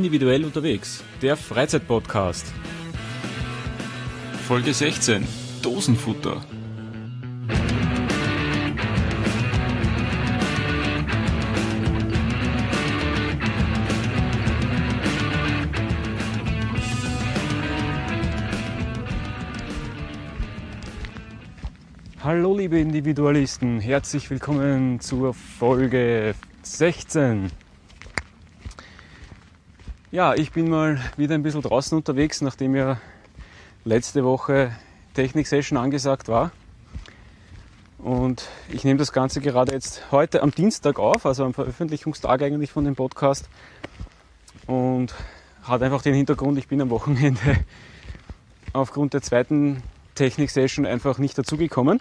Individuell unterwegs, der Freizeitpodcast. Folge 16: Dosenfutter. Hallo liebe Individualisten, herzlich willkommen zur Folge 16. Ja, ich bin mal wieder ein bisschen draußen unterwegs, nachdem ja letzte Woche Technik-Session angesagt war. Und ich nehme das Ganze gerade jetzt heute am Dienstag auf, also am Veröffentlichungstag eigentlich von dem Podcast. Und hat einfach den Hintergrund, ich bin am Wochenende aufgrund der zweiten Technik-Session einfach nicht dazugekommen.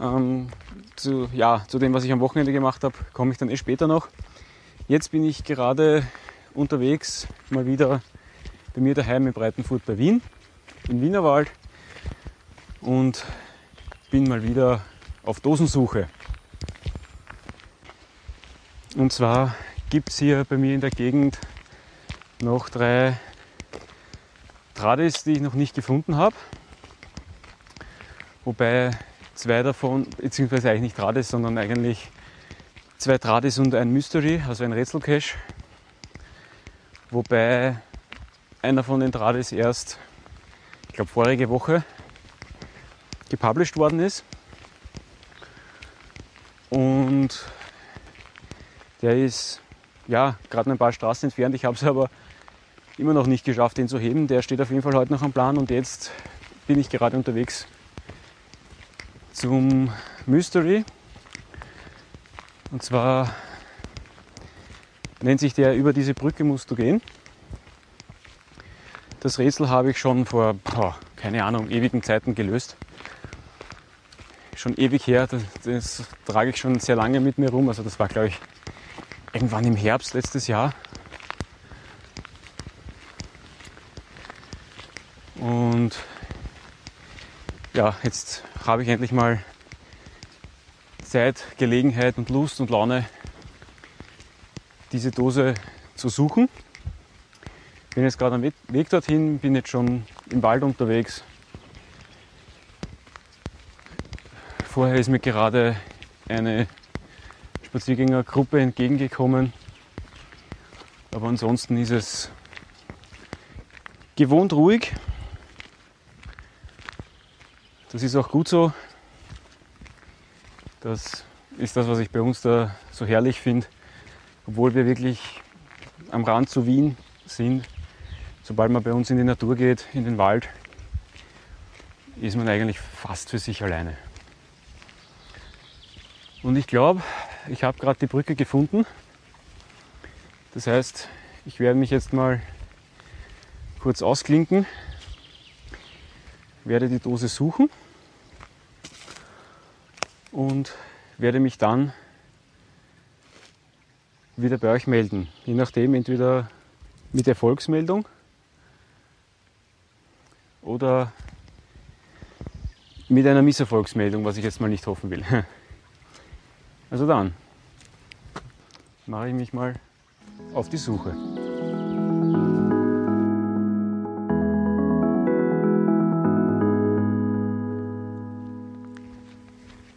Ähm, zu, ja, zu dem, was ich am Wochenende gemacht habe, komme ich dann eh später noch. Jetzt bin ich gerade unterwegs, mal wieder bei mir daheim in Breitenfurt bei Wien, im Wienerwald und bin mal wieder auf Dosensuche. Und zwar gibt es hier bei mir in der Gegend noch drei Tradis, die ich noch nicht gefunden habe. Wobei zwei davon, beziehungsweise eigentlich nicht Tradis, sondern eigentlich zwei Tradis und ein Mystery, also ein Rätselcache. Wobei einer von den Tradis erst, ich glaube, vorige Woche gepublished worden ist. Und der ist ja gerade ein paar Straßen entfernt. Ich habe es aber immer noch nicht geschafft, den zu heben. Der steht auf jeden Fall heute noch am Plan und jetzt bin ich gerade unterwegs zum Mystery. Und zwar nennt sich der Über diese Brücke musst du gehen. Das Rätsel habe ich schon vor, boah, keine Ahnung, ewigen Zeiten gelöst. Schon ewig her, das, das trage ich schon sehr lange mit mir rum. Also das war, glaube ich, irgendwann im Herbst letztes Jahr. Und ja, jetzt habe ich endlich mal Zeit, Gelegenheit und Lust und Laune, diese Dose zu suchen. Bin jetzt gerade am Weg dorthin, bin jetzt schon im Wald unterwegs. Vorher ist mir gerade eine Spaziergängergruppe entgegengekommen. Aber ansonsten ist es gewohnt ruhig. Das ist auch gut so. Das ist das, was ich bei uns da so herrlich finde. Obwohl wir wirklich am Rand zu Wien sind, sobald man bei uns in die Natur geht, in den Wald, ist man eigentlich fast für sich alleine. Und ich glaube, ich habe gerade die Brücke gefunden. Das heißt, ich werde mich jetzt mal kurz ausklinken, werde die Dose suchen und werde mich dann wieder bei euch melden. Je nachdem, entweder mit Erfolgsmeldung oder mit einer Misserfolgsmeldung, was ich jetzt mal nicht hoffen will. Also dann mache ich mich mal auf die Suche.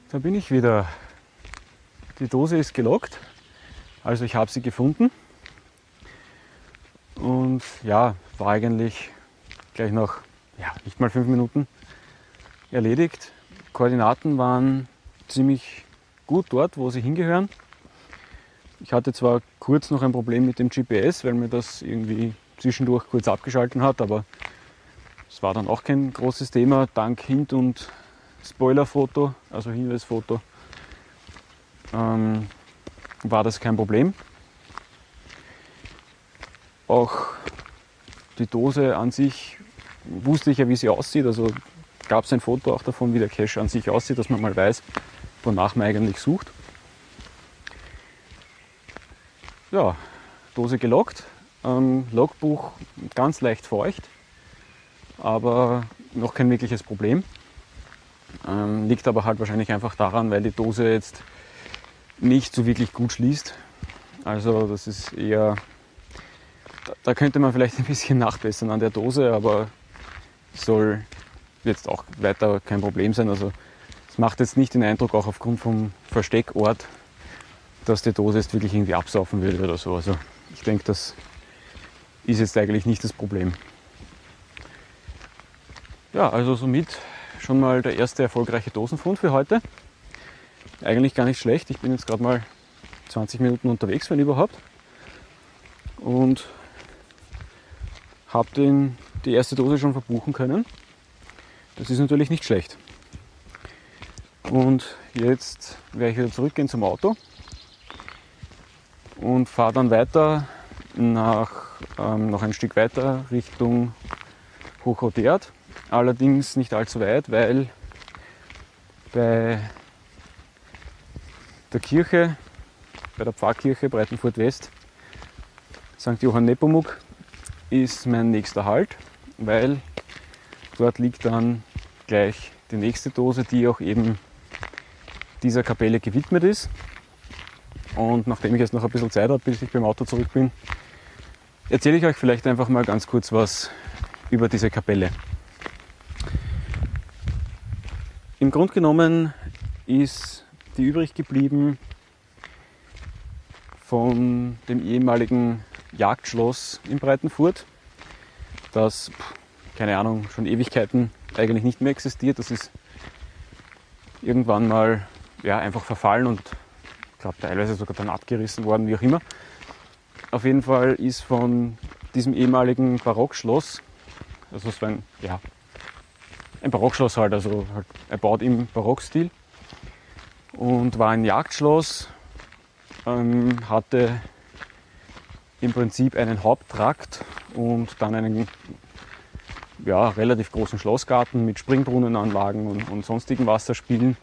Da bin ich wieder. Die Dose ist gelockt, also ich habe sie gefunden. Und ja, war eigentlich gleich nach ja, nicht mal fünf Minuten erledigt. Koordinaten waren ziemlich gut dort, wo sie hingehören. Ich hatte zwar kurz noch ein Problem mit dem GPS, weil mir das irgendwie zwischendurch kurz abgeschalten hat, aber es war dann auch kein großes Thema. Dank Hint und Spoilerfoto, also Hinweisfoto, ähm, war das kein Problem. Auch die Dose an sich wusste ich ja, wie sie aussieht. Also gab es ein Foto auch davon, wie der Cache an sich aussieht, dass man mal weiß, wonach man eigentlich sucht. Ja, Dose gelockt. Ähm, Logbuch ganz leicht feucht, aber noch kein wirkliches Problem. Ähm, liegt aber halt wahrscheinlich einfach daran, weil die Dose jetzt nicht so wirklich gut schließt. Also das ist eher da könnte man vielleicht ein bisschen nachbessern an der Dose, aber soll jetzt auch weiter kein Problem sein. Also es macht jetzt nicht den Eindruck, auch aufgrund vom Versteckort, dass die Dose jetzt wirklich irgendwie absaufen würde oder so. Also ich denke, das ist jetzt eigentlich nicht das Problem. Ja, also somit schon mal der erste erfolgreiche Dosenfund für heute. Eigentlich gar nicht schlecht. Ich bin jetzt gerade mal 20 Minuten unterwegs, wenn überhaupt. Und habe die erste Dose schon verbuchen können. Das ist natürlich nicht schlecht. Und jetzt werde ich wieder zurückgehen zum Auto und fahre dann weiter nach, ähm, noch ein Stück weiter Richtung Hochrodert. Allerdings nicht allzu weit, weil bei der Kirche, bei der Pfarrkirche Breitenfurt West, St. Johann Nepomuk, ist mein nächster Halt, weil dort liegt dann gleich die nächste Dose, die auch eben dieser Kapelle gewidmet ist. Und nachdem ich jetzt noch ein bisschen Zeit habe, bis ich beim Auto zurück bin, erzähle ich euch vielleicht einfach mal ganz kurz was über diese Kapelle. Im Grunde genommen ist die übrig geblieben von dem ehemaligen Jagdschloss in Breitenfurt, das, keine Ahnung, schon Ewigkeiten eigentlich nicht mehr existiert. Das ist irgendwann mal ja, einfach verfallen und ich glaube teilweise sogar dann abgerissen worden, wie auch immer. Auf jeden Fall ist von diesem ehemaligen Barockschloss, also es war ein, ja, ein Barockschloss halt, also halt erbaut im Barockstil und war ein Jagdschloss, ähm, hatte im Prinzip einen Haupttrakt und dann einen ja, relativ großen Schlossgarten mit Springbrunnenanlagen und, und sonstigen Wasserspielen.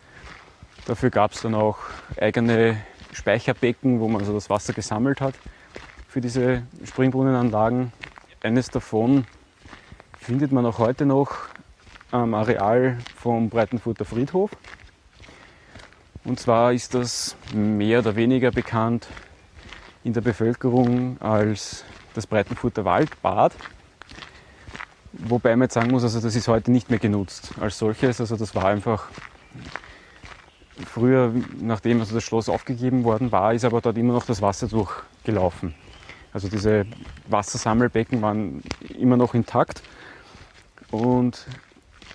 Dafür gab es dann auch eigene Speicherbecken, wo man also das Wasser gesammelt hat für diese Springbrunnenanlagen. Eines davon findet man auch heute noch am Areal vom Breitenfurter Friedhof. Und zwar ist das mehr oder weniger bekannt in der Bevölkerung als das Breitenfurter Waldbad. Wobei man jetzt sagen muss, also das ist heute nicht mehr genutzt als solches. Also das war einfach früher, nachdem also das Schloss aufgegeben worden war, ist aber dort immer noch das Wasser durchgelaufen. Also diese Wassersammelbecken waren immer noch intakt. Und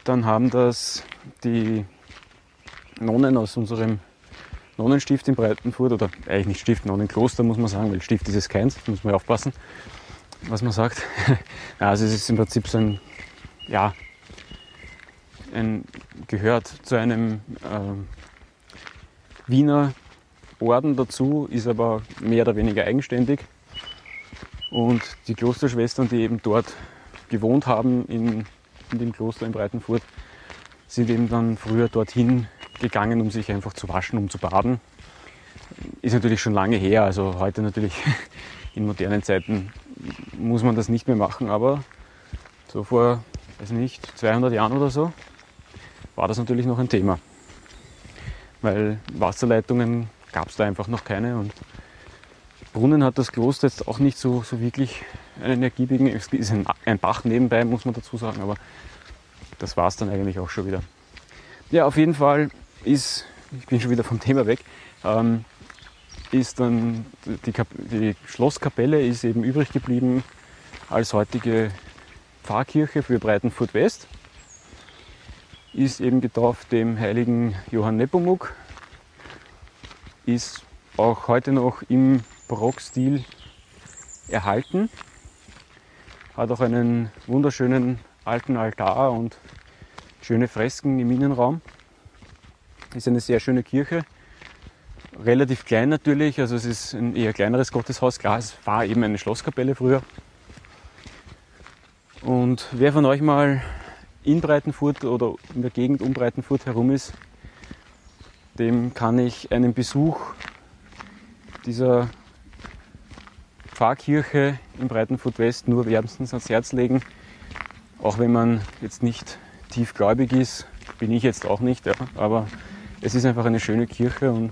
dann haben das die Nonnen aus unserem Nonnenstift in Breitenfurt, oder eigentlich nicht Stift, Nonnenkloster muss man sagen, weil Stift ist es keins, muss man aufpassen, was man sagt. also es ist im Prinzip so ein, ja, ein, gehört zu einem äh, Wiener Orden dazu, ist aber mehr oder weniger eigenständig. Und die Klosterschwestern, die eben dort gewohnt haben in in dem Kloster in Breitenfurt, sind eben dann früher dorthin gegangen, um sich einfach zu waschen, um zu baden. Ist natürlich schon lange her, also heute natürlich in modernen Zeiten muss man das nicht mehr machen, aber so vor, weiß nicht, 200 Jahren oder so war das natürlich noch ein Thema. Weil Wasserleitungen gab es da einfach noch keine und Brunnen hat das Kloster jetzt auch nicht so, so wirklich einen ergiebigen. Es ist ein, ein Bach nebenbei, muss man dazu sagen, aber das war es dann eigentlich auch schon wieder. Ja, auf jeden Fall ist, ich bin schon wieder vom Thema weg, ähm, ist dann die, die Schlosskapelle ist eben übrig geblieben als heutige Pfarrkirche für Breitenfurt West. Ist eben getauft dem heiligen Johann Nepomuk. Ist auch heute noch im Barockstil erhalten. Hat auch einen wunderschönen alten Altar und schöne Fresken im Innenraum. Ist eine sehr schöne Kirche. Relativ klein natürlich, also es ist ein eher kleineres Gotteshaus. Klar, es war eben eine Schlosskapelle früher. Und wer von euch mal in Breitenfurt oder in der Gegend um Breitenfurt herum ist, dem kann ich einen Besuch dieser Pfarrkirche in Breitenfurt West nur wärmstens ans Herz legen. Auch wenn man jetzt nicht tiefgläubig ist, bin ich jetzt auch nicht, ja, aber es ist einfach eine schöne Kirche und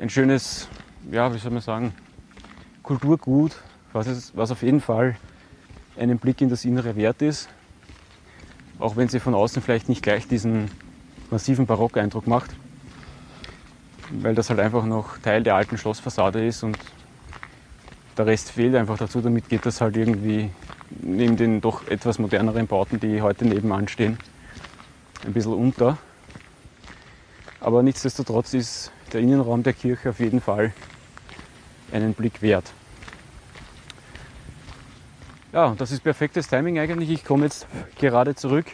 ein schönes, ja, wie soll man sagen, Kulturgut, was, es, was auf jeden Fall einen Blick in das Innere wert ist, auch wenn sie von außen vielleicht nicht gleich diesen massiven Barockeindruck macht, weil das halt einfach noch Teil der alten Schlossfassade ist und der Rest fehlt einfach dazu. Damit geht das halt irgendwie neben den doch etwas moderneren Bauten, die heute nebenan stehen, ein bisschen unter. Aber nichtsdestotrotz ist der Innenraum der Kirche auf jeden Fall einen Blick wert. Ja, das ist perfektes Timing eigentlich. Ich komme jetzt gerade zurück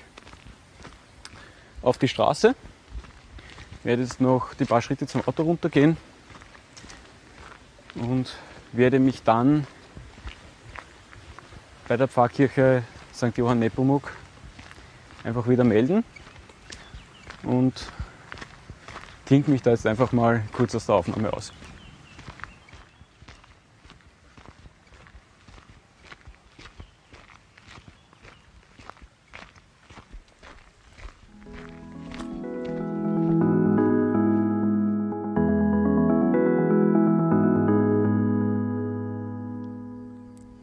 auf die Straße. Werde jetzt noch die paar Schritte zum Auto runtergehen und werde mich dann bei der Pfarrkirche St. Johann Nepomuk einfach wieder melden und klingt mich da jetzt einfach mal kurz aus der Aufnahme aus.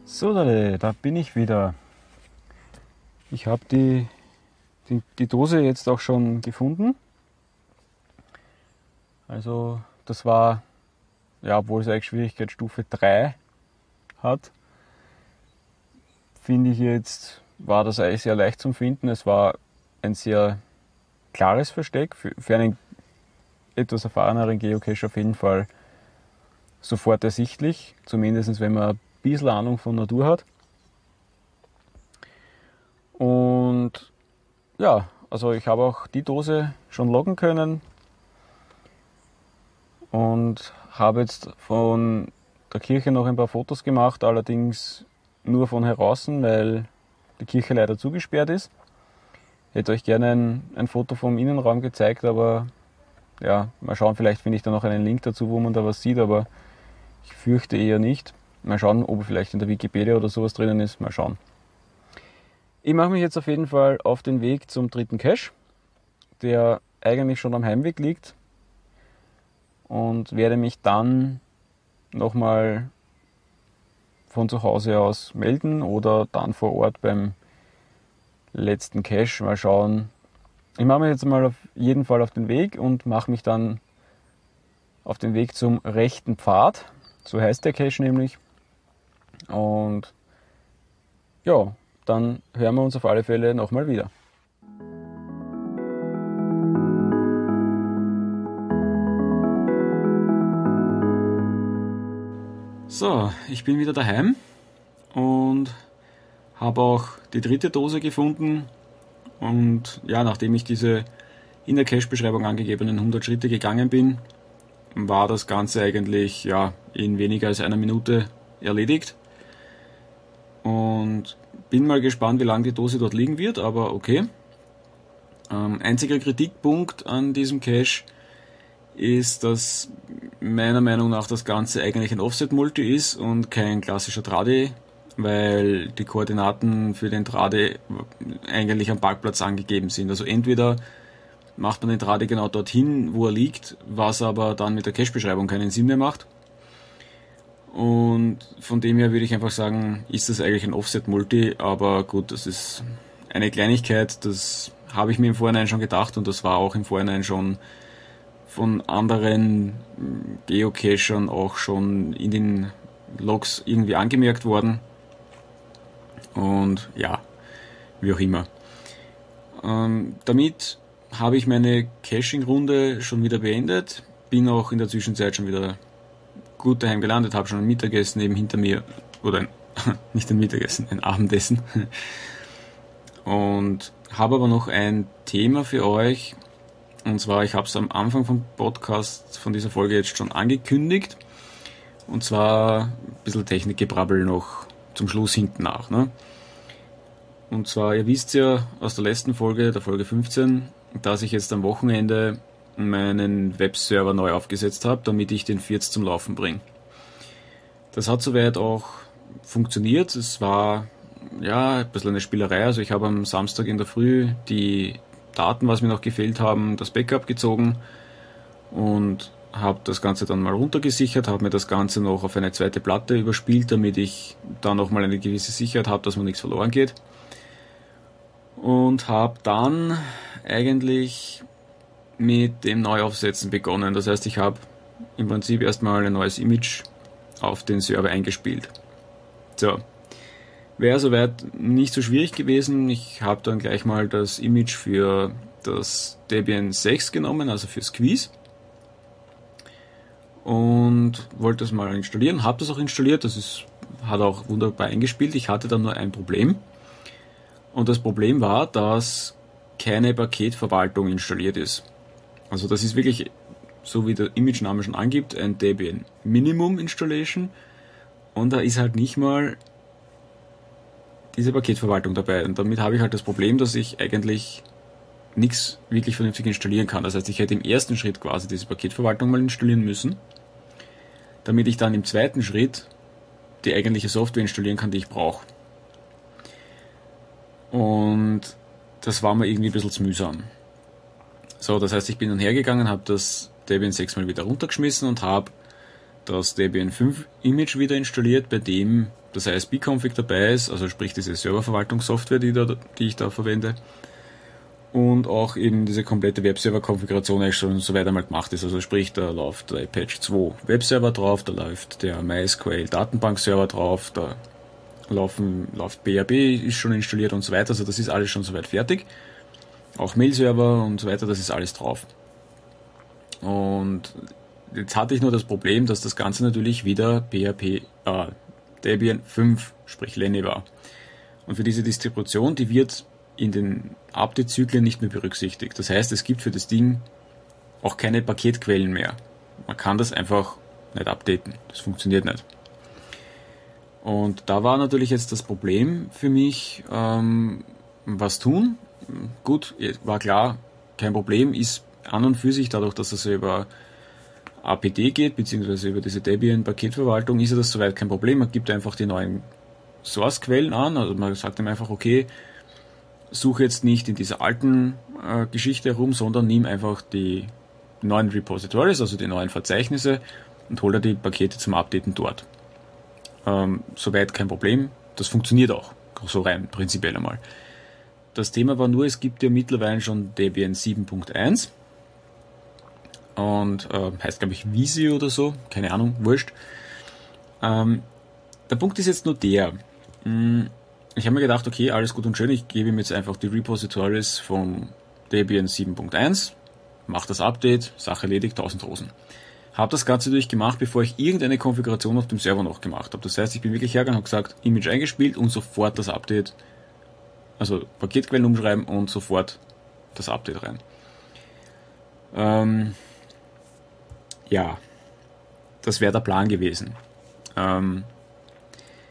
So, da bin ich wieder. Ich habe die, die, die Dose jetzt auch schon gefunden. Also das war, ja, obwohl es eigentlich Schwierigkeitsstufe 3 hat, finde ich jetzt, war das eigentlich sehr leicht zum Finden. Es war ein sehr klares Versteck, für, für einen etwas erfahreneren Geocache auf jeden Fall sofort ersichtlich, zumindest wenn man bisschen Ahnung von Natur hat. Und ja, also ich habe auch die Dose schon loggen können und habe jetzt von der Kirche noch ein paar Fotos gemacht, allerdings nur von heraußen, weil die Kirche leider zugesperrt ist. Ich hätte euch gerne ein, ein Foto vom Innenraum gezeigt, aber ja, mal schauen, vielleicht finde ich da noch einen Link dazu, wo man da was sieht, aber ich fürchte eher nicht. Mal schauen, ob vielleicht in der Wikipedia oder sowas drinnen ist. Mal schauen. Ich mache mich jetzt auf jeden Fall auf den Weg zum dritten Cache, der eigentlich schon am Heimweg liegt und werde mich dann nochmal von zu Hause aus melden oder dann vor Ort beim letzten Cache mal schauen. Ich mache mich jetzt mal auf jeden Fall auf den Weg und mache mich dann auf den Weg zum rechten Pfad. So heißt der Cache nämlich. Und ja, dann hören wir uns auf alle Fälle nochmal wieder. So, ich bin wieder daheim und habe auch die dritte Dose gefunden. Und ja, nachdem ich diese in der Cache-Beschreibung angegebenen 100 Schritte gegangen bin, war das Ganze eigentlich ja, in weniger als einer Minute erledigt. Und bin mal gespannt, wie lange die Dose dort liegen wird, aber okay. Ähm, einziger Kritikpunkt an diesem Cache ist, dass meiner Meinung nach das Ganze eigentlich ein Offset-Multi ist und kein klassischer Trade, weil die Koordinaten für den Trade eigentlich am Parkplatz angegeben sind. Also entweder macht man den Trade genau dorthin, wo er liegt, was aber dann mit der Cache-Beschreibung keinen Sinn mehr macht. Und von dem her würde ich einfach sagen, ist das eigentlich ein Offset-Multi, aber gut, das ist eine Kleinigkeit, das habe ich mir im Vorhinein schon gedacht und das war auch im Vorhinein schon von anderen Geocachern auch schon in den Logs irgendwie angemerkt worden. Und ja, wie auch immer. Ähm, damit habe ich meine Caching-Runde schon wieder beendet. Bin auch in der Zwischenzeit schon wieder gut daheim gelandet, habe schon ein Mittagessen eben hinter mir, oder ein, nicht ein Mittagessen, ein Abendessen. Und habe aber noch ein Thema für euch. Und zwar, ich habe es am Anfang vom Podcast, von dieser Folge jetzt schon angekündigt. Und zwar ein bisschen Technikgebrabbel noch zum Schluss hinten nach. Ne? Und zwar, ihr wisst ja aus der letzten Folge, der Folge 15, dass ich jetzt am Wochenende meinen Webserver neu aufgesetzt habe, damit ich den Firz zum Laufen bringe. Das hat soweit auch funktioniert. Es war ja ein bisschen eine Spielerei. Also ich habe am Samstag in der Früh die Daten, was mir noch gefehlt haben, das Backup gezogen und habe das Ganze dann mal runtergesichert, habe mir das Ganze noch auf eine zweite Platte überspielt, damit ich da nochmal eine gewisse Sicherheit habe, dass mir nichts verloren geht. Und habe dann eigentlich mit dem Neuaufsetzen begonnen. Das heißt, ich habe im Prinzip erstmal ein neues Image auf den Server eingespielt. So, wäre soweit nicht so schwierig gewesen. Ich habe dann gleich mal das Image für das Debian 6 genommen, also für Squeeze und wollte das mal installieren, habe das auch installiert, das ist, hat auch wunderbar eingespielt. Ich hatte dann nur ein Problem und das Problem war, dass keine Paketverwaltung installiert ist. Also das ist wirklich, so wie der Image-Name schon angibt, ein Debian Minimum Installation und da ist halt nicht mal diese Paketverwaltung dabei. Und damit habe ich halt das Problem, dass ich eigentlich nichts wirklich vernünftig installieren kann. Das heißt, ich hätte im ersten Schritt quasi diese Paketverwaltung mal installieren müssen damit ich dann im zweiten Schritt die eigentliche Software installieren kann, die ich brauche. Und das war mir irgendwie ein bisschen zu mühsam. So, das heißt, ich bin dann hergegangen, habe das Debian 6 mal wieder runtergeschmissen und habe das Debian 5 Image wieder installiert, bei dem das ISB-Config dabei ist, also sprich diese Serververwaltungssoftware, die, die ich da verwende und auch eben diese komplette Webserver-Konfiguration schon so weiter mal gemacht ist. Also sprich, da läuft der Apache 2 Webserver drauf, da läuft der MySQL Datenbank-Server drauf, da laufen, läuft BRB, ist schon installiert und so weiter. Also das ist alles schon soweit fertig. Auch Mail-Server und so weiter, das ist alles drauf. Und jetzt hatte ich nur das Problem, dass das Ganze natürlich wieder PHP, äh, Debian 5, sprich Lenny war. Und für diese Distribution, die wird in den Update-Zyklen nicht mehr berücksichtigt. Das heißt, es gibt für das Ding auch keine Paketquellen mehr. Man kann das einfach nicht updaten. Das funktioniert nicht. Und da war natürlich jetzt das Problem für mich, ähm, was tun. Gut, war klar, kein Problem, ist an und für sich, dadurch, dass es über APD geht, beziehungsweise über diese Debian-Paketverwaltung, ist ja das soweit kein Problem. Man gibt einfach die neuen Source-Quellen an, also man sagt ihm einfach, okay, suche jetzt nicht in dieser alten äh, Geschichte herum, sondern nimm einfach die neuen Repositories, also die neuen Verzeichnisse und hol dir die Pakete zum Updaten dort. Ähm, soweit kein Problem. Das funktioniert auch, so rein prinzipiell einmal. Das Thema war nur, es gibt ja mittlerweile schon Debian 7.1 und äh, heißt glaube ich Visi oder so, keine Ahnung, wurscht. Ähm, der Punkt ist jetzt nur der, mh, hm, ich habe mir gedacht, okay, alles gut und schön, ich gebe ihm jetzt einfach die Repositories von Debian 7.1, mache das Update, Sache erledigt, 1000 Rosen. Habe das Ganze durchgemacht, bevor ich irgendeine Konfiguration auf dem Server noch gemacht habe. Das heißt, ich bin wirklich hergegangen und gesagt, Image eingespielt und sofort das Update, also Paketquellen umschreiben und sofort das Update rein. Ähm, ja, das wäre der Plan gewesen. Ähm,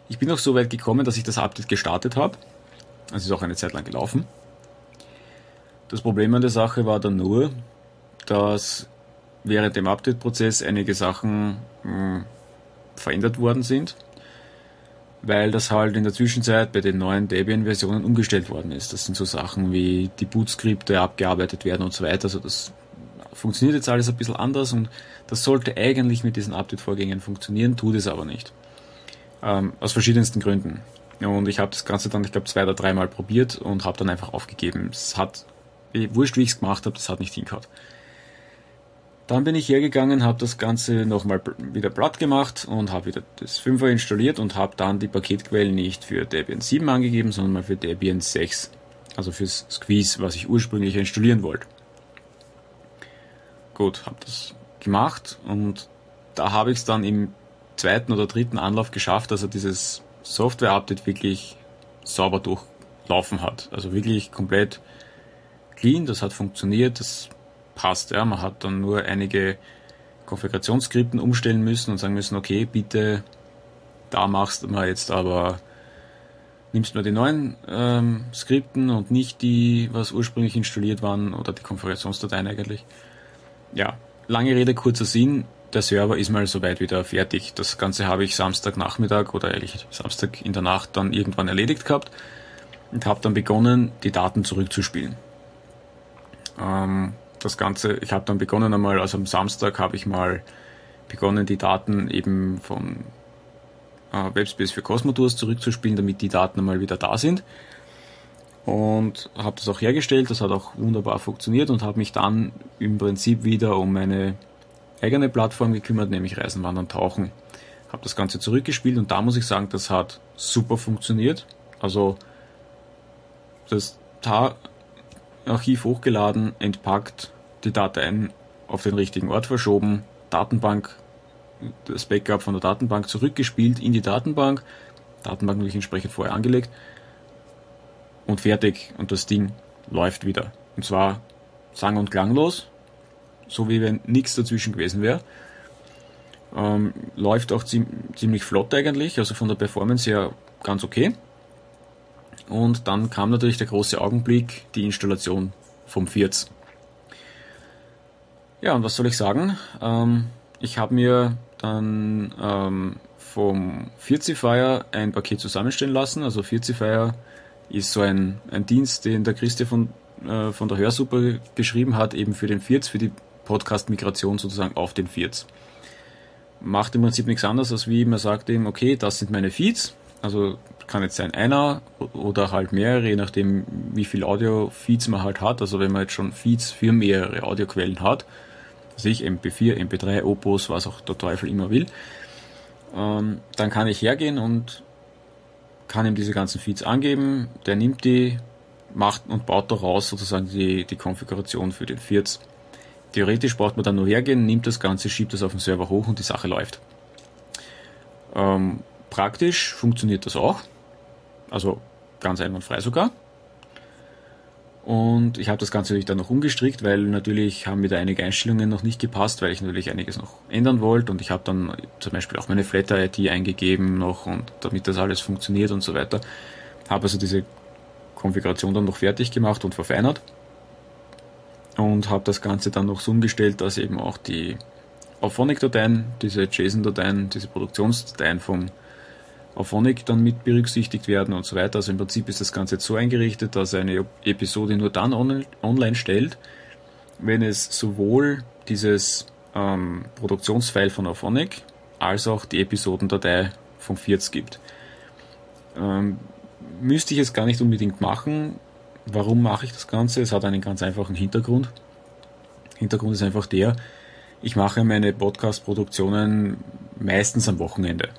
ich bin auch so weit gekommen, dass ich das Update gestartet habe. Es ist auch eine Zeit lang gelaufen. Das Problem an der Sache war dann nur, dass während dem Update-Prozess einige Sachen mh, hm, verändert worden sind, weil das halt in der Zwischenzeit bei den neuen Debian-Versionen umgestellt worden ist. Das sind so Sachen wie die Boot-Skripte abgearbeitet werden und so weiter. Also das funktioniert jetzt alles ein bisschen anders und das sollte eigentlich mit diesen Update-Vorgängen funktionieren, tut es aber nicht. Ähm, aus verschiedensten Gründen. Und ich habe das Ganze dann, ich glaube, zwei oder dreimal probiert und habe dann einfach aufgegeben. Es hat, wurscht wie ich es gemacht habe, das hat nicht hingehauen. Dann bin ich hergegangen, habe das Ganze nochmal wieder platt gemacht und habe wieder das 5er installiert und habe dann die Paketquellen nicht für Debian 7 angegeben, sondern mal für Debian 6. Also fürs Squeeze, was ich ursprünglich installieren wollte. Gut, habe das gemacht und da habe ich es dann im zweiten oder dritten Anlauf geschafft, dass er dieses Software-Update wirklich sauber durchlaufen hat. Also wirklich komplett clean, das hat funktioniert, das passt. Ja. Man hat dann nur einige Konfigurationsskripten umstellen müssen und sagen müssen, okay, bitte, da machst du mal jetzt aber, nimmst nur die neuen ähm, Skripten und nicht die, was ursprünglich installiert waren oder die Konfigurationsdateien eigentlich. Ja, lange Rede, kurzer Sinn der Server ist mal soweit wieder fertig. Das Ganze habe ich Samstagnachmittag oder eigentlich Samstag in der Nacht dann irgendwann erledigt gehabt und habe dann begonnen, die Daten zurückzuspielen. Ähm, das Ganze, ich habe dann begonnen einmal, also am Samstag habe ich mal begonnen, die Daten eben von äh, Webspace für Cosmotours zurückzuspielen, damit die Daten einmal wieder da sind. Und habe das auch hergestellt, das hat auch wunderbar funktioniert und habe mich dann im Prinzip wieder um meine eigene Plattform gekümmert, nämlich Reisen, Wandern, Tauchen. Habe das Ganze zurückgespielt und da muss ich sagen, das hat super funktioniert. Also das TAR-Archiv hochgeladen, entpackt, die Dateien auf den richtigen Ort verschoben, Datenbank, das Backup von der Datenbank zurückgespielt in die Datenbank, Datenbank natürlich entsprechend vorher angelegt und fertig und das Ding läuft wieder. Und zwar sang- und klanglos, so wie wenn nichts dazwischen gewesen wäre. Ähm, läuft auch ziemlich flott eigentlich, also von der Performance her ganz okay. Und dann kam natürlich der große Augenblick, die Installation vom Vierz. Ja, und was soll ich sagen? Ähm, ich habe mir dann ähm, vom Firzifier ein Paket zusammenstellen lassen. Also Firzifier ist so ein, ein Dienst, den der Christi von, äh, von der Hörsuppe geschrieben hat, eben für den Firz, für die Podcast-Migration sozusagen auf den Firz. Macht im Prinzip nichts anderes, als wie man sagt ihm, okay, das sind meine Feeds, also kann jetzt sein einer oder halt mehrere, je nachdem wie viel Audio-Feeds man halt hat. Also wenn man jetzt schon Feeds für mehrere Audioquellen hat, also ich MP4, MP3, Opus, was auch der Teufel immer will, ähm, dann kann ich hergehen und kann ihm diese ganzen Feeds angeben, der nimmt die, macht und baut daraus sozusagen die, die Konfiguration für den Feeds. Theoretisch braucht man dann nur hergehen, nimmt das Ganze, schiebt das auf den Server hoch und die Sache läuft. Ähm, Praktisch funktioniert das auch. Also ganz einwandfrei sogar. Und ich habe das Ganze natürlich dann noch umgestrickt, weil natürlich haben mir da einige Einstellungen noch nicht gepasst, weil ich natürlich einiges noch ändern wollte. Und ich habe dann zum Beispiel auch meine Flatter-ID eingegeben noch und damit das alles funktioniert und so weiter. Habe also diese Konfiguration dann noch fertig gemacht und verfeinert. Und habe das Ganze dann noch so umgestellt, dass eben auch die Auphonic-Dateien, diese JSON-Dateien, diese Produktionsdateien vom auf Honig dann mit berücksichtigt werden und so weiter. Also im Prinzip ist das Ganze jetzt so eingerichtet, dass eine Episode nur dann on online stellt, wenn es sowohl dieses ähm, Produktionsfile von Auphonic als auch die Episodendatei vom Vierz gibt. Ähm, müsste ich es gar nicht unbedingt machen. Warum mache ich das Ganze? Es hat einen ganz einfachen Hintergrund. Hintergrund ist einfach der, ich mache meine Podcast-Produktionen meistens am Wochenende.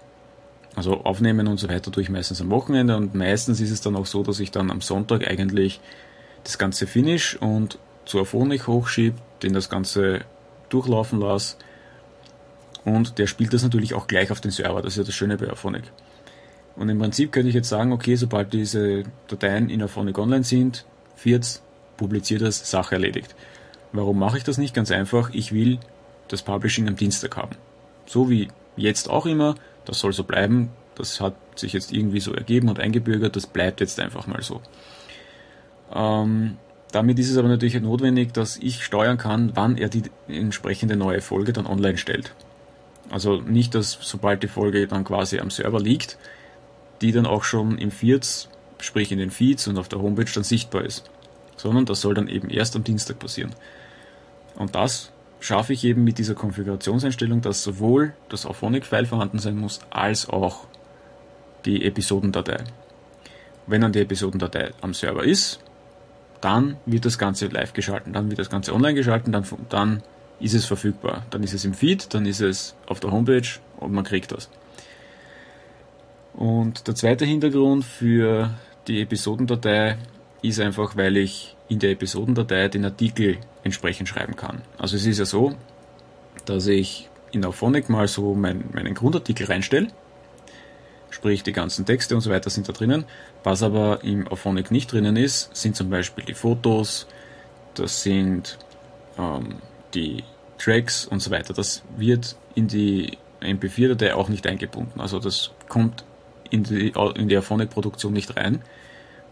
Also aufnehmen und so weiter tue ich meistens am Wochenende und meistens ist es dann auch so, dass ich dann am Sonntag eigentlich das Ganze finish und zu Aphonic hochschiebe, den das Ganze durchlaufen lasse und der spielt das natürlich auch gleich auf den Server. Das ist ja das Schöne bei Aphonic. Und im Prinzip könnte ich jetzt sagen, okay, sobald diese Dateien in Aphonic online sind, Firz, publiziert das, Sache erledigt. Warum mache ich das nicht? Ganz einfach, ich will das Publishing am Dienstag haben. So wie jetzt auch immer, das soll so bleiben. Das hat sich jetzt irgendwie so ergeben und eingebürgert. Das bleibt jetzt einfach mal so. Ähm, damit ist es aber natürlich notwendig, dass ich steuern kann, wann er die entsprechende neue Folge dann online stellt. Also nicht, dass sobald die Folge dann quasi am Server liegt, die dann auch schon im Feeds, sprich in den Feeds und auf der Homepage dann sichtbar ist. Sondern das soll dann eben erst am Dienstag passieren. Und das schaffe ich eben mit dieser Konfigurationseinstellung, dass sowohl das Auphonic-File vorhanden sein muss, als auch die Episodendatei. Wenn dann die Episodendatei am Server ist, dann wird das Ganze live geschalten, dann wird das Ganze online geschalten, dann, dann ist es verfügbar. Dann ist es im Feed, dann ist es auf der Homepage und man kriegt das. Und der zweite Hintergrund für die Episodendatei ist einfach, weil ich in der Episodendatei den Artikel entsprechend schreiben kann. Also es ist ja so, dass ich in Auphonic mal so mein, meinen Grundartikel reinstelle, sprich die ganzen Texte und so weiter sind da drinnen. Was aber im Auphonic nicht drinnen ist, sind zum Beispiel die Fotos, das sind ähm, die Tracks und so weiter. Das wird in die MP4-Datei auch nicht eingebunden. Also das kommt in die, in die Auphonic-Produktion nicht rein.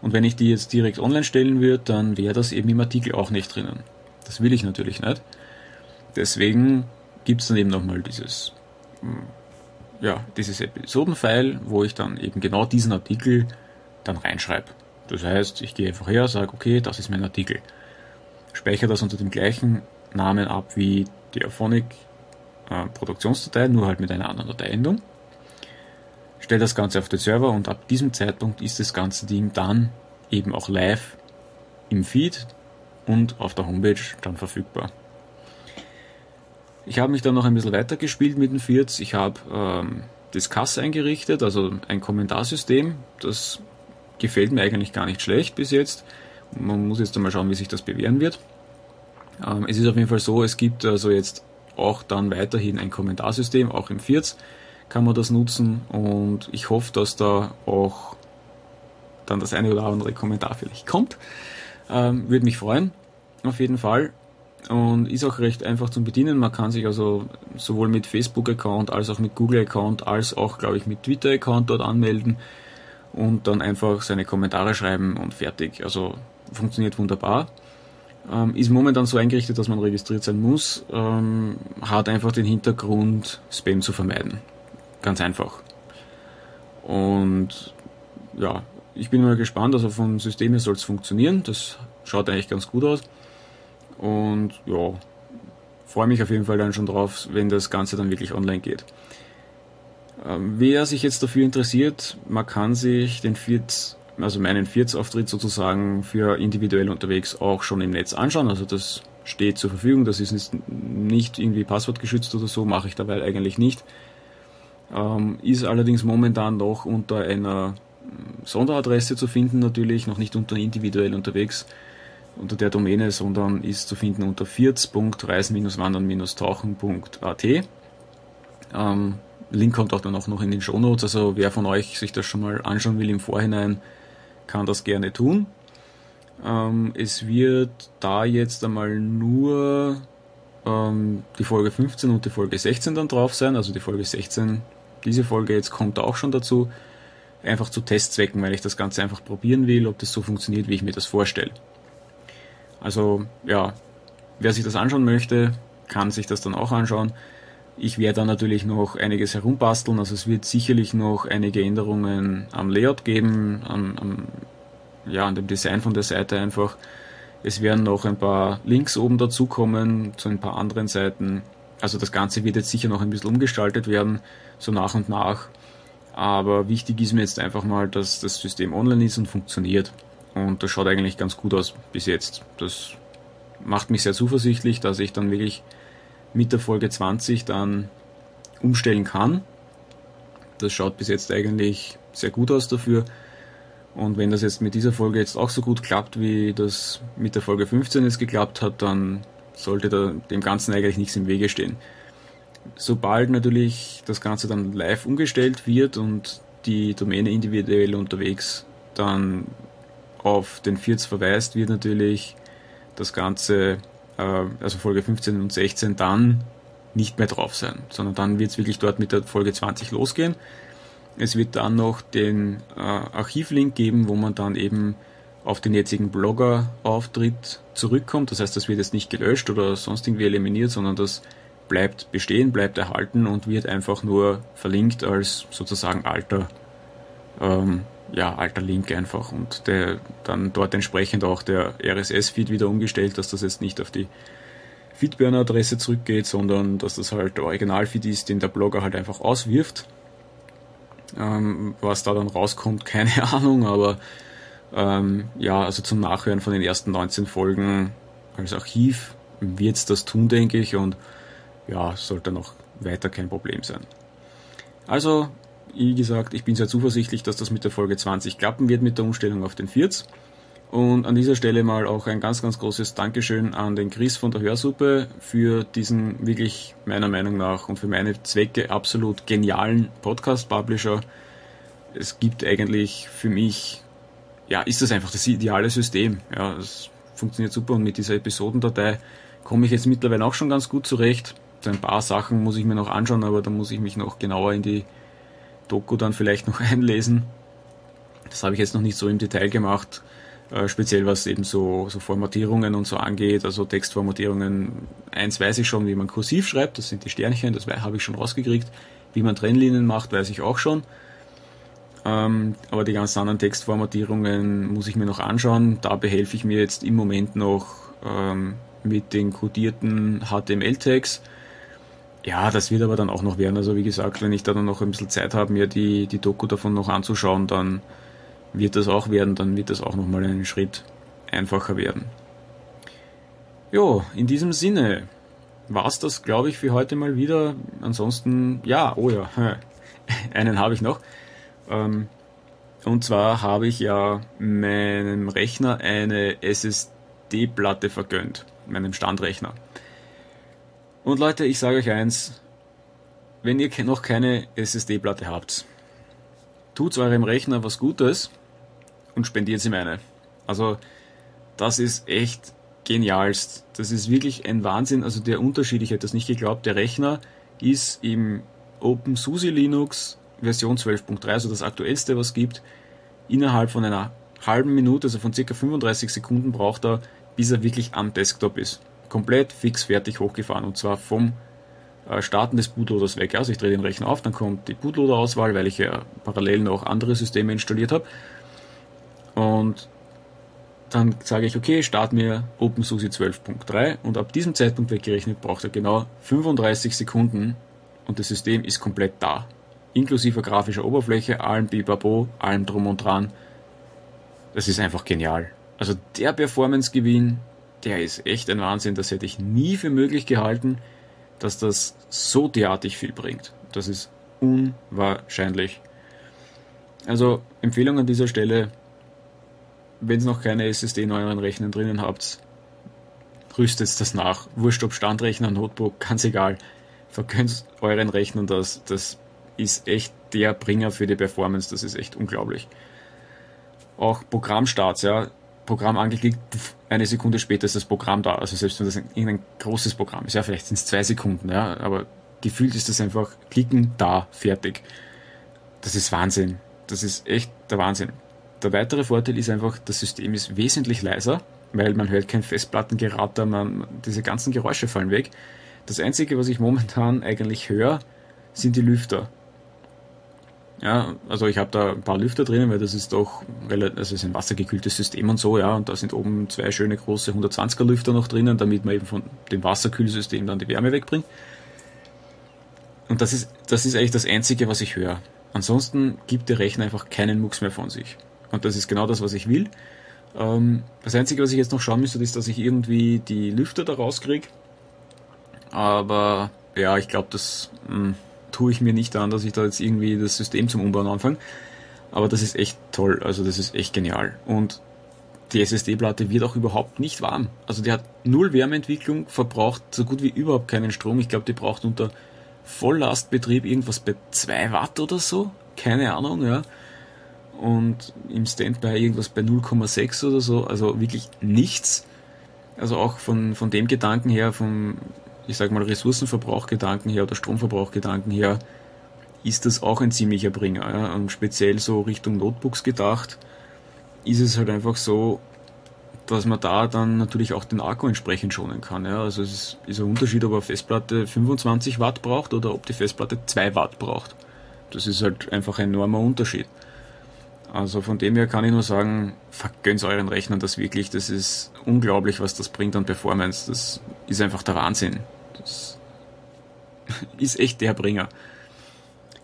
Und wenn ich die jetzt direkt online stellen würde, dann wäre das eben im Artikel auch nicht drinnen. Das will ich natürlich nicht. Deswegen gibt es dann eben nochmal dieses, hm, ja, dieses Episodenfile, wo ich dann eben genau diesen Artikel dann reinschreibe. Das heißt, ich gehe einfach her, sage, okay, das ist mein Artikel. speichere das unter dem gleichen Namen ab wie die Auphonic äh, nur halt mit einer anderen Dateiendung. Stelle das Ganze auf den Server und ab diesem Zeitpunkt ist das ganze Ding dann eben auch live im Feed und auf der Homepage dann verfügbar. Ich habe mich dann noch ein bisschen weiter gespielt mit den Fiats. Ich habe ähm, Discuss eingerichtet, also ein Kommentarsystem. Das gefällt mir eigentlich gar nicht schlecht bis jetzt. Man muss jetzt einmal schauen, wie sich das bewähren wird. Ähm, es ist auf jeden Fall so, es gibt also jetzt auch dann weiterhin ein Kommentarsystem, auch im Fiats kann man das nutzen und ich hoffe, dass da auch dann das eine oder andere Kommentar vielleicht kommt. Ähm, Würde mich freuen, auf jeden Fall und ist auch recht einfach zum Bedienen. Man kann sich also sowohl mit Facebook-Account als auch mit Google-Account als auch, glaube ich, mit Twitter-Account dort anmelden und dann einfach seine Kommentare schreiben und fertig. Also funktioniert wunderbar. Ähm, ist momentan so eingerichtet, dass man registriert sein muss, ähm, hat einfach den Hintergrund, Spam zu vermeiden. Ganz einfach. Und ja, ich bin mal gespannt, also vom System her soll es funktionieren. Das schaut eigentlich ganz gut aus. Und ja, freue mich auf jeden Fall dann schon drauf, wenn das Ganze dann wirklich online geht. Ähm, wer sich jetzt dafür interessiert, man kann sich den Viert, also meinen Viertsauftritt sozusagen für individuell unterwegs auch schon im Netz anschauen. Also das steht zur Verfügung, das ist nicht irgendwie passwortgeschützt oder so, mache ich dabei eigentlich nicht. Ähm, ist allerdings momentan noch unter einer Sonderadresse zu finden, natürlich, noch nicht unter individuell unterwegs unter der Domäne, sondern ist zu finden unter firz.reisen-wandern-tauchen.at. Ähm, Link kommt auch dann auch noch in den Shownotes, also wer von euch sich das schon mal anschauen will im Vorhinein, kann das gerne tun. Ähm, es wird da jetzt einmal nur ähm, die Folge 15 und die Folge 16 dann drauf sein, also die Folge 16, diese Folge jetzt kommt auch schon dazu, einfach zu Testzwecken, weil ich das Ganze einfach probieren will, ob das so funktioniert, wie ich mir das vorstelle. Also ja, wer sich das anschauen möchte, kann sich das dann auch anschauen. Ich werde dann natürlich noch einiges herumbasteln, also es wird sicherlich noch einige Änderungen am Layout geben, am, am, ja, an dem Design von der Seite einfach. Es werden noch ein paar Links oben dazukommen zu ein paar anderen Seiten. Also das Ganze wird jetzt sicher noch ein bisschen umgestaltet werden, so nach und nach. Aber wichtig ist mir jetzt einfach mal, dass das System online ist und funktioniert. Und das schaut eigentlich ganz gut aus bis jetzt. Das macht mich sehr zuversichtlich, dass ich dann wirklich mit der Folge 20 dann umstellen kann. Das schaut bis jetzt eigentlich sehr gut aus dafür. Und wenn das jetzt mit dieser Folge jetzt auch so gut klappt, wie das mit der Folge 15 jetzt geklappt hat, dann sollte da dem Ganzen eigentlich nichts im Wege stehen. Sobald natürlich das Ganze dann live umgestellt wird und die Domäne individuell unterwegs dann auf den Vierz verweist, wird natürlich das Ganze, äh, also Folge 15 und 16, dann nicht mehr drauf sein, sondern dann wird es wirklich dort mit der Folge 20 losgehen. Es wird dann noch den äh, Archivlink geben, wo man dann eben auf den jetzigen Blogger-Auftritt zurückkommt. Das heißt, das wird jetzt nicht gelöscht oder sonst irgendwie eliminiert, sondern das bleibt bestehen, bleibt erhalten und wird einfach nur verlinkt als sozusagen alter ähm, ja, alter Link einfach und der dann dort entsprechend auch der RSS-Feed wieder umgestellt, dass das jetzt nicht auf die Feedburner-Adresse zurückgeht, sondern dass das halt der Original-Feed ist, den der Blogger halt einfach auswirft. Ähm, was da dann rauskommt, keine Ahnung, aber ähm, ja, also zum Nachhören von den ersten 19 Folgen als Archiv wird es das tun, denke ich, und ja, sollte noch weiter kein Problem sein. Also wie gesagt, ich bin sehr zuversichtlich, dass das mit der Folge 20 klappen wird mit der Umstellung auf den Vierz. Und an dieser Stelle mal auch ein ganz, ganz großes Dankeschön an den Chris von der Hörsuppe für diesen wirklich meiner Meinung nach und für meine Zwecke absolut genialen Podcast-Publisher. Es gibt eigentlich für mich, ja, ist das einfach das ideale System. Ja, es funktioniert super und mit dieser Episodendatei komme ich jetzt mittlerweile auch schon ganz gut zurecht. Ein paar Sachen muss ich mir noch anschauen, aber da muss ich mich noch genauer in die Doku dann vielleicht noch einlesen. Das habe ich jetzt noch nicht so im Detail gemacht, äh, speziell was eben so, so Formatierungen und so angeht. Also Textformatierungen, eins weiß ich schon, wie man kursiv schreibt, das sind die Sternchen, das habe ich schon rausgekriegt. Wie man Trennlinien macht, weiß ich auch schon. Ähm, aber die ganzen anderen Textformatierungen muss ich mir noch anschauen. Da behelfe ich mir jetzt im Moment noch ähm, mit den kodierten HTML-Tags. Ja, das wird aber dann auch noch werden. Also wie gesagt, wenn ich da dann noch ein bisschen Zeit habe, mir die, die Doku davon noch anzuschauen, dann wird das auch werden, dann wird das auch nochmal einen Schritt einfacher werden. Jo, in diesem Sinne war es das, glaube ich, für heute mal wieder. Ansonsten, ja, oh ja, einen habe ich noch. Ähm, und zwar habe ich ja meinem Rechner eine SSD-Platte vergönnt, meinem Standrechner. Und Leute, ich sage euch eins, wenn ihr noch keine SSD-Platte habt, tut eurem Rechner was Gutes und spendiert ihm eine. Also, das ist echt genialst. Das ist wirklich ein Wahnsinn. Also der Unterschied, ich hätte das nicht geglaubt, der Rechner ist im OpenSUSE Linux Version 12.3, also das aktuellste, was es gibt, innerhalb von einer halben Minute, also von circa 35 Sekunden braucht er, bis er wirklich am Desktop ist. Komplett fix fertig hochgefahren und zwar vom äh, Starten des Bootloaders weg. Also ich drehe den Rechner auf, dann kommt die Bootloader-Auswahl, weil ich ja parallel noch andere Systeme installiert habe. Und dann sage ich, okay, start mir OpenSUSE 12.3 und ab diesem Zeitpunkt weggerechnet braucht er genau 35 Sekunden und das System ist komplett da inklusive grafischer Oberfläche, allem Bibabo, allem drum und dran. Das ist einfach genial. Also der Performance-Gewinn, der ist echt ein Wahnsinn. Das hätte ich nie für möglich gehalten, dass das so derartig viel bringt. Das ist unwahrscheinlich. Also Empfehlung an dieser Stelle, wenn ihr noch keine SSD in euren Rechnern drinnen habt, rüstet das nach. Wurscht ob Standrechner, Notebook, ganz egal. Vergönnt euren Rechnern das. Das ist echt der Bringer für die Performance. Das ist echt unglaublich. Auch Programmstarts, ja. Programm angeklickt, eine Sekunde später ist das Programm da. Also selbst wenn das irgendein großes Programm ist, ja, vielleicht sind es zwei Sekunden, ja, aber gefühlt ist das einfach klicken, da, fertig. Das ist Wahnsinn. Das ist echt der Wahnsinn. Der weitere Vorteil ist einfach, das System ist wesentlich leiser, weil man hört kein Festplattengeratter, man, diese ganzen Geräusche fallen weg. Das einzige, was ich momentan eigentlich höre, sind die Lüfter. Ja, also ich habe da ein paar Lüfter drinnen, weil das ist doch relativ, also ist ein wassergekühltes System und so, ja, und da sind oben zwei schöne große 120er Lüfter noch drinnen, damit man eben von dem Wasserkühlsystem dann die Wärme wegbringt. Und das ist, das ist eigentlich das Einzige, was ich höre. Ansonsten gibt der Rechner einfach keinen Mucks mehr von sich. Und das ist genau das, was ich will. Ähm, das Einzige, was ich jetzt noch schauen müsste, ist, dass ich irgendwie die Lüfter da rauskriege. Aber ja, ich glaube, das mh, hm, tue ich mir nicht an, dass ich da jetzt irgendwie das System zum Umbauen anfange. Aber das ist echt toll, also das ist echt genial. Und die SSD-Platte wird auch überhaupt nicht warm. Also die hat null Wärmeentwicklung, verbraucht so gut wie überhaupt keinen Strom. Ich glaube, die braucht unter Volllastbetrieb irgendwas bei 2 Watt oder so. Keine Ahnung, ja. Und im Standby irgendwas bei 0,6 oder so. Also wirklich nichts. Also auch von, von dem Gedanken her, vom ich sag mal, Ressourcenverbrauchgedanken her oder Stromverbrauchgedanken her, ist das auch ein ziemlicher Bringer. Ja? Und speziell so Richtung Notebooks gedacht, ist es halt einfach so, dass man da dann natürlich auch den Akku entsprechend schonen kann. Ja? Also es ist, ist ein Unterschied, ob eine Festplatte 25 Watt braucht oder ob die Festplatte 2 Watt braucht. Das ist halt einfach ein enormer Unterschied. Also von dem her kann ich nur sagen, vergönnt euren Rechnern das wirklich. Das ist unglaublich, was das bringt an Performance. Das ist einfach der Wahnsinn. Das ist echt der Bringer.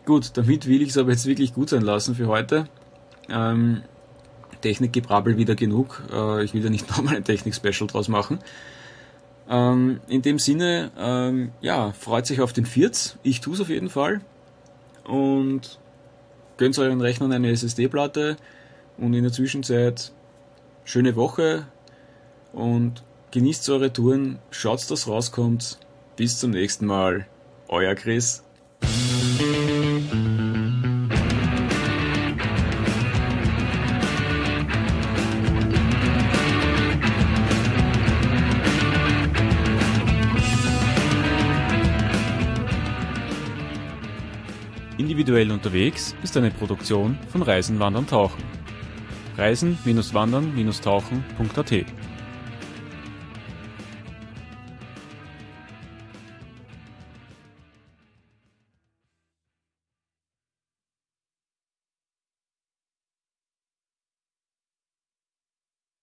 Gut, damit will ich es aber jetzt wirklich gut sein lassen für heute. Ähm, Technikgebrabbel wieder genug. Äh, ich will ja nicht nochmal ein Technik-Special draus machen. Ähm, in dem Sinne, ähm, ja, freut sich auf den Vierz. Ich tue es auf jeden Fall. Und gönnt euren Rechnern eine SSD-Platte und in der Zwischenzeit schöne Woche und genießt eure Touren, schaut, dass rauskommt. Bis zum nächsten Mal. Euer Chris. Individuell unterwegs ist eine Produktion von Reisen, Wandern, Tauchen. Reisen-wandern-tauchen.at